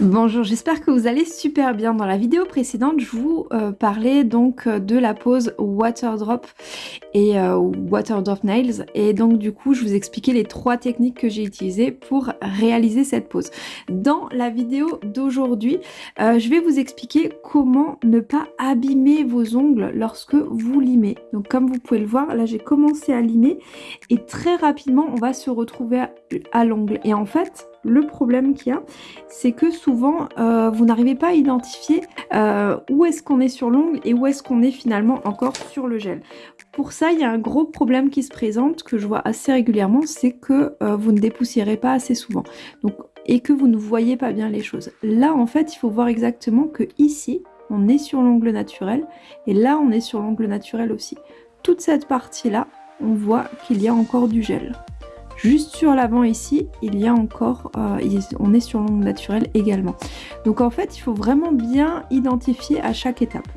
Bonjour, j'espère que vous allez super bien. Dans la vidéo précédente, je vous euh, parlais donc euh, de la pose Water Drop et euh, Water Drop Nails et donc du coup je vous expliquais les trois techniques que j'ai utilisées pour réaliser cette pose. Dans la vidéo d'aujourd'hui, je vais vous expliquer comment ne pas abîmer vos ongles lorsque vous limez. Donc comme vous pouvez le voir, là j'ai commencé à limer et très rapidement on va se retrouver à, à l'ongle et en fait le problème qu'il y a, c'est que souvent, euh, vous n'arrivez pas à identifier euh, où est-ce qu'on est sur l'ongle et où est-ce qu'on est finalement encore sur le gel. Pour ça, il y a un gros problème qui se présente, que je vois assez régulièrement, c'est que euh, vous ne dépoussiérez pas assez souvent. Donc, et que vous ne voyez pas bien les choses. Là, en fait, il faut voir exactement que ici, on est sur l'ongle naturel, et là, on est sur l'ongle naturel aussi. Toute cette partie-là, on voit qu'il y a encore du gel. Juste sur l'avant ici, il y a encore, euh, on est sur l'ongle naturel également. Donc en fait, il faut vraiment bien identifier à chaque étape.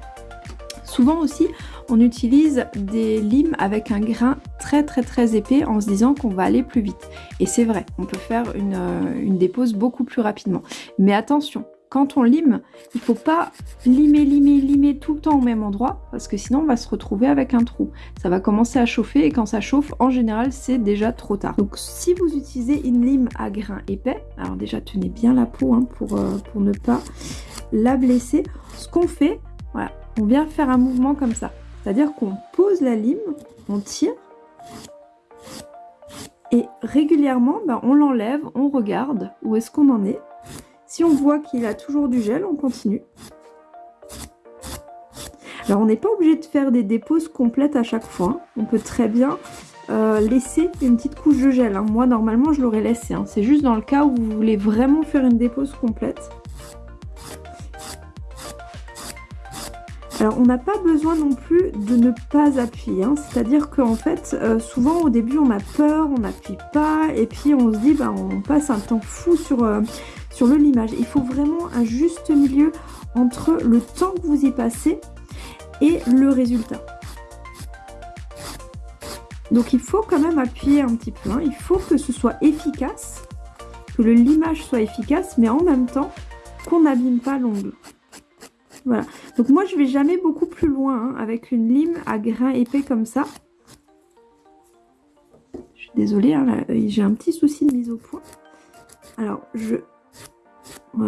Souvent aussi, on utilise des limes avec un grain très très très épais en se disant qu'on va aller plus vite. Et c'est vrai, on peut faire une, euh, une dépose beaucoup plus rapidement. Mais attention, quand on lime, il ne faut pas limer, limer, limer tout le temps au même endroit parce que sinon on va se retrouver avec un trou. Ça va commencer à chauffer et quand ça chauffe, en général, c'est déjà trop tard. Donc si vous utilisez une lime à grains épais, alors déjà tenez bien la peau hein, pour, euh, pour ne pas la blesser. Ce qu'on fait, voilà, on vient faire un mouvement comme ça. C'est-à-dire qu'on pose la lime, on tire et régulièrement, ben, on l'enlève, on regarde où est-ce qu'on en est. Si on voit qu'il a toujours du gel, on continue. Alors on n'est pas obligé de faire des déposes complètes à chaque fois. On peut très bien euh, laisser une petite couche de gel. Hein. Moi normalement je l'aurais laissé. Hein. C'est juste dans le cas où vous voulez vraiment faire une dépose complète. On n'a pas besoin non plus de ne pas appuyer, hein. c'est-à-dire qu'en fait euh, souvent au début on a peur, on n'appuie pas et puis on se dit bah, on passe un temps fou sur, euh, sur le limage. Il faut vraiment un juste milieu entre le temps que vous y passez et le résultat. Donc il faut quand même appuyer un petit peu. Hein. Il faut que ce soit efficace, que le limage soit efficace, mais en même temps qu'on n'abîme pas l'ongle. Voilà. Donc moi je vais jamais beaucoup plus loin hein, avec une lime à grains épais comme ça. Je suis désolée, hein, j'ai un petit souci de mise au point. Alors je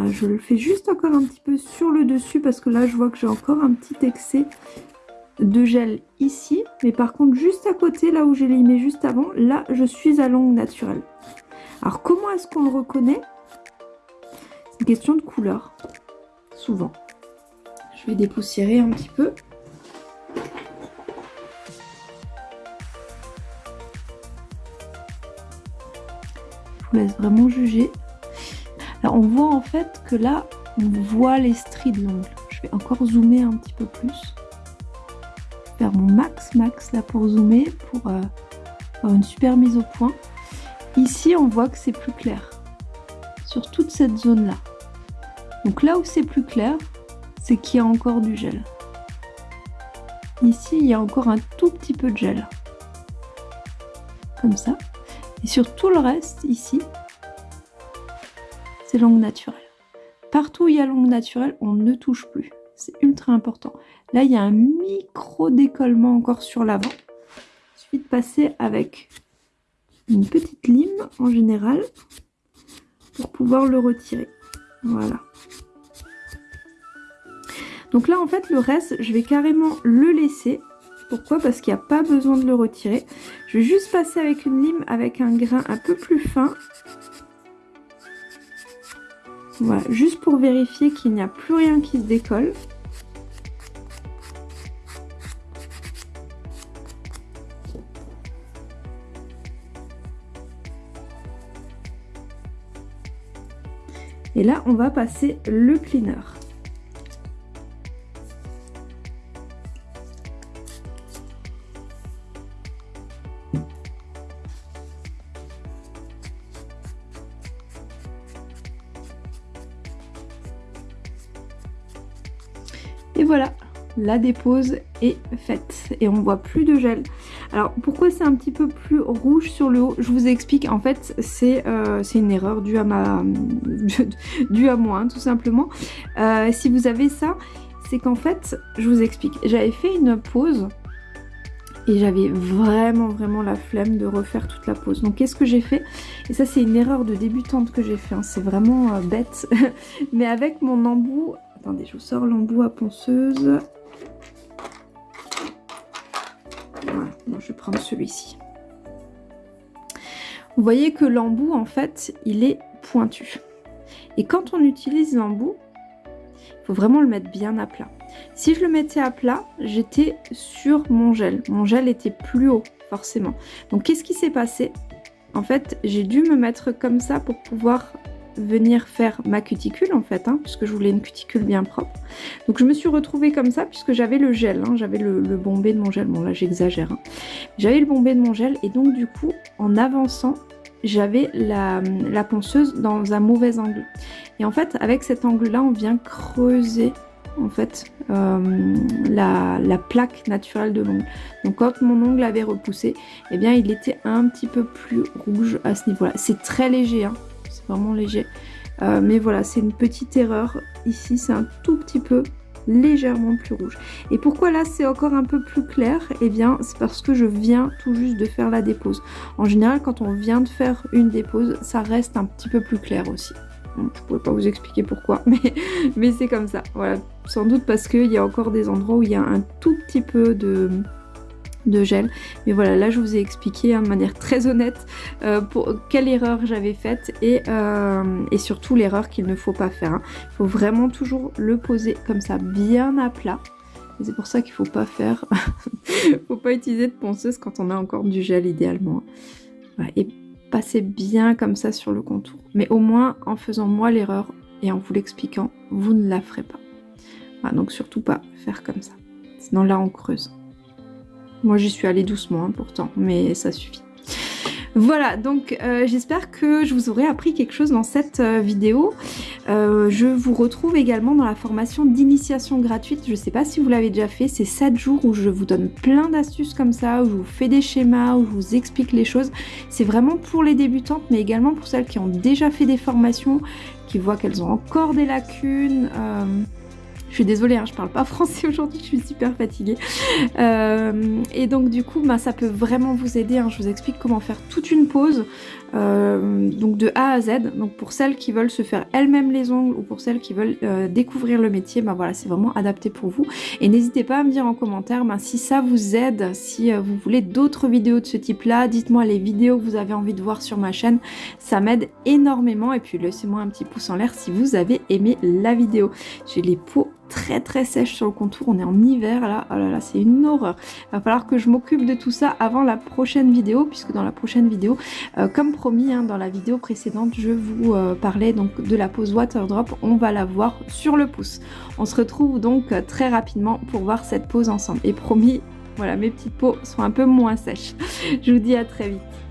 je le fais juste encore un petit peu sur le dessus parce que là, je vois que j'ai encore un petit excès de gel ici. Mais par contre, juste à côté, là où j'ai limé juste avant, là, je suis à l'ongle naturel. Alors, comment est-ce qu'on le reconnaît? C'est une question de couleur, souvent. Vais dépoussiérer un petit peu. Je vous laisse vraiment juger on voit en fait que là, on voit les stries de l'ongle. Je vais encore zoomer un petit peu plus. Faire mon max max là pour zoomer, pour euh, avoir une super mise au point. Ici, on voit que c'est plus clair. Sur toute cette zone-là. Donc là où c'est plus clair, c'est qu'il y a encore du gel. Ici, il y a encore un tout petit peu de gel. Comme ça. Et sur tout le reste, ici, c'est l'ongle naturelle. Partout où il y a l'ongle naturelle, on ne touche plus. C'est ultra important. Là, il y a un micro décollement encore sur l'avant. Il suffit de passer avec une petite lime en général pour pouvoir le retirer. Voilà. Donc là, en fait, le reste, je vais carrément le laisser. Pourquoi? Parce qu'il n'y a pas besoin de le retirer. Je vais juste passer avec une lime avec un grain un peu plus fin voilà, juste pour vérifier qu'il n'y a plus rien qui se décolle. Et là, on va passer le cleaner. Et voilà, la dépose est faite et on voit plus de gel. Alors pourquoi c'est un petit peu plus rouge sur le haut? Je vous explique, en fait c'est euh, une erreur due à, ma, due à moi hein, tout simplement. Euh, si vous avez ça, c'est qu'en fait, je vous explique, j'avais fait une pause et j'avais vraiment vraiment la flemme de refaire toute la pose. Donc qu'est-ce que j'ai fait? Et ça c'est une erreur de débutante que j'ai fait, hein. c'est vraiment euh, bête. Mais avec mon embout, attendez je vous sors l'embout à ponceuse. Voilà, je vais prendre celui-ci. Vous voyez que l'embout en fait il est pointu. Et quand on utilise l'embout, il faut vraiment le mettre bien à plat. Si je le mettais à plat, j'étais sur mon gel. Mon gel était plus haut, forcément. Donc, qu'est-ce qui s'est passé? En fait, j'ai dû me mettre comme ça pour pouvoir venir faire ma cuticule en fait, hein, puisque je voulais une cuticule bien propre. Donc je me suis retrouvée comme ça puisque j'avais le gel, hein, j'avais le, bombé de mon gel, bon là j'exagère, hein. j'avais le bombé de mon gel et donc du coup en avançant j'avais la, ponceuse dans un mauvais angle. Et en fait avec cet angle là on vient creuser en fait euh, la, plaque naturelle de l'ongle. Donc quand mon ongle avait repoussé, eh bien il était un petit peu plus rouge à ce niveau-là. C'est très léger, hein. Vraiment léger. Euh, mais voilà, c'est une petite erreur. Ici, c'est un tout petit peu légèrement plus rouge. Et pourquoi là c'est encore un peu plus clair? Eh bien c'est parce que je viens tout juste de faire la dépose. En général quand on vient de faire une dépose, ça reste un petit peu plus clair aussi. Je je pourrais pas vous expliquer pourquoi, mais, mais c'est comme ça. Voilà, sans doute parce qu'il y a encore des endroits où il y a un tout petit peu de, de gel. Mais voilà, là je vous ai expliqué hein, de manière très honnête euh, pour quelle erreur j'avais faite et, euh, et, surtout l'erreur qu'il ne faut pas faire. Hein. Il faut vraiment toujours le poser comme ça, bien à plat. C'est pour ça qu'il faut pas faire, faut pas utiliser de ponceuse quand on a encore du gel idéalement. Et passer bien comme ça sur le contour. Mais au moins, en faisant moi l'erreur et en vous l'expliquant, vous ne la ferez pas. donc surtout pas faire comme ça. Sinon là, on creuse. Moi, j'y suis allée doucement hein, pourtant, mais ça suffit. Voilà, donc euh, j'espère que je vous aurai appris quelque chose dans cette euh, vidéo. Euh, je vous retrouve également dans la formation d'initiation gratuite. Je ne sais pas si vous l'avez déjà fait, c'est 7 jours où je vous donne plein d'astuces comme ça, où je vous fais des schémas, où je vous explique les choses. C'est vraiment pour les débutantes, mais également pour celles qui ont déjà fait des formations, qui voient qu'elles ont encore des lacunes. Je suis désolée, hein, je parle pas français aujourd'hui, je suis super fatiguée. Euh, et donc du coup, bah, ça peut vraiment vous aider. Hein. Je vous explique comment faire toute une pause, euh, donc de A à Z. Donc pour celles qui veulent se faire elles-mêmes les ongles ou pour celles qui veulent euh, découvrir le métier, bah voilà, c'est vraiment adapté pour vous. Et n'hésitez pas à me dire en commentaire bah, si ça vous aide, si vous voulez d'autres vidéos de ce type-là. Dites-moi les vidéos que vous avez envie de voir sur ma chaîne, ça m'aide énormément. Et puis laissez-moi un petit pouce en l'air si vous avez aimé la vidéo. J'ai les peaux très très sèche sur le contour. On est en hiver là. Oh là là, c'est une horreur. Il va falloir que je m'occupe de tout ça avant la prochaine vidéo, puisque dans la prochaine vidéo, euh, comme promis hein, dans la vidéo précédente, je vous euh, parlais donc de la pose water drop. On va la voir sur le pouce. On se retrouve donc très rapidement pour voir cette pose ensemble. Et promis, voilà, mes petites peaux sont un peu moins sèches. je vous dis à très vite.